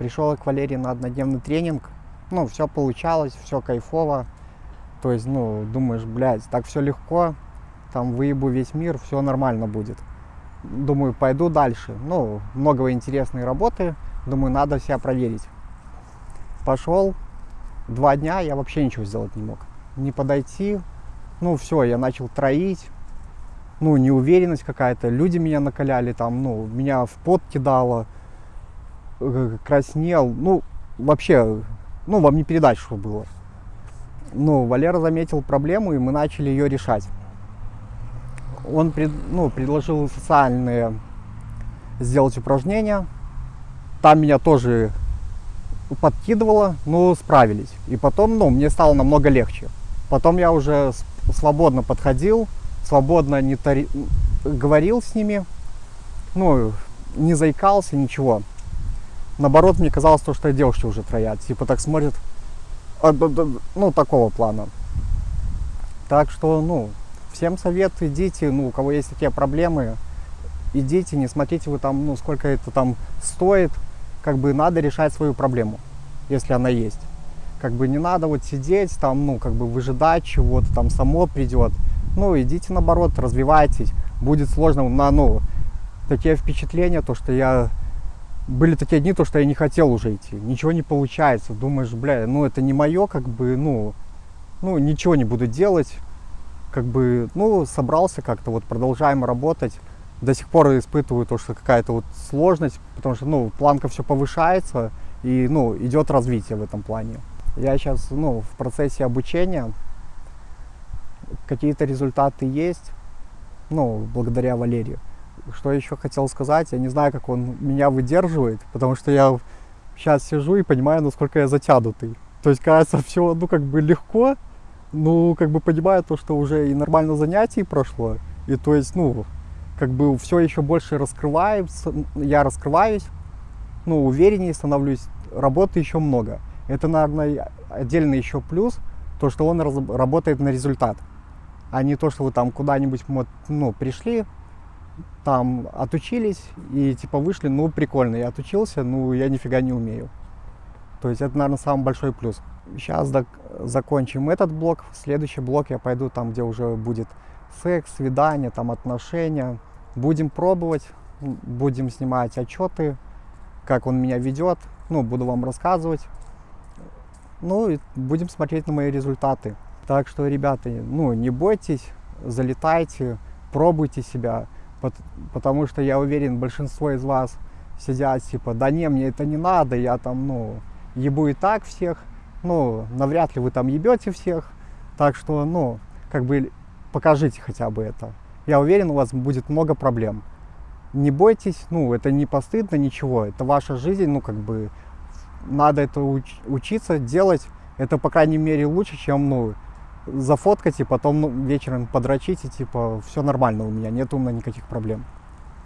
Пришел к Валерии на однодневный тренинг. Ну, все получалось, все кайфово. То есть, ну, думаешь, блядь, так все легко, там выебу весь мир, все нормально будет. Думаю, пойду дальше. Ну, много интересной работы. Думаю, надо себя проверить. Пошел. Два дня я вообще ничего сделать не мог. Не подойти. Ну, все, я начал троить. Ну, неуверенность какая-то. Люди меня накаляли там, ну, меня в пот кидало. Э, Краснел. Ну, вообще, ну, вам не передать, что было. Ну, Валера заметил проблему, и мы начали ее решать он пред, ну, предложил социальные сделать упражнения. Там меня тоже подкидывало, но справились. И потом, ну, мне стало намного легче. Потом я уже свободно подходил, свободно не тари... говорил с ними, ну, не заикался, ничего. Наоборот, мне казалось, то, что девушки уже троят. Типа так смотрят, а, ну, такого плана. Так что, ну, Всем совет, идите, ну, у кого есть такие проблемы, идите, не смотрите вы там, ну, сколько это там стоит, как бы надо решать свою проблему, если она есть. Как бы не надо вот сидеть там, ну, как бы выжидать чего-то, там само придет. Ну, идите наоборот, развивайтесь. Будет сложно на, ну, такие впечатления, то, что я... Были такие дни, то, что я не хотел уже идти. Ничего не получается. Думаешь, бля, ну, это не мое, как бы, ну, ну, ничего не буду делать как бы, ну, собрался как-то, вот продолжаем работать. До сих пор испытываю то, что какая-то вот сложность, потому что, ну, планка все повышается, и, ну, идет развитие в этом плане. Я сейчас, ну, в процессе обучения, какие-то результаты есть, ну, благодаря Валерию. Что еще хотел сказать, я не знаю, как он меня выдерживает, потому что я сейчас сижу и понимаю, насколько я затянутый. То есть, кажется, все, ну, как бы легко, ну, как бы понимаю то, что уже и нормально занятий прошло, и то есть, ну, как бы все еще больше раскрывается, я раскрываюсь, ну, увереннее становлюсь, работы еще много. Это, наверное, отдельный еще плюс, то, что он работает на результат, а не то, что вы там куда-нибудь, ну, пришли, там отучились и типа вышли, ну, прикольно, я отучился, ну, я нифига не умею. То есть это, наверное, самый большой плюс. Сейчас закончим этот блок. Следующий блок я пойду там, где уже будет секс, свидание, там отношения. Будем пробовать, будем снимать отчеты, как он меня ведет. Ну, буду вам рассказывать. Ну, и будем смотреть на мои результаты. Так что, ребята, ну, не бойтесь, залетайте, пробуйте себя. Потому что я уверен, большинство из вас сидят, типа, да не, мне это не надо, я там, ну, ебу и так всех, ну, навряд ли вы там ебете всех, так что, ну, как бы покажите хотя бы это. Я уверен, у вас будет много проблем. Не бойтесь, ну, это не постыдно, ничего, это ваша жизнь, ну, как бы, надо это уч учиться, делать, это, по крайней мере, лучше, чем, ну, зафоткать и потом вечером подрочить, и, типа, все нормально у меня, нет у меня никаких проблем.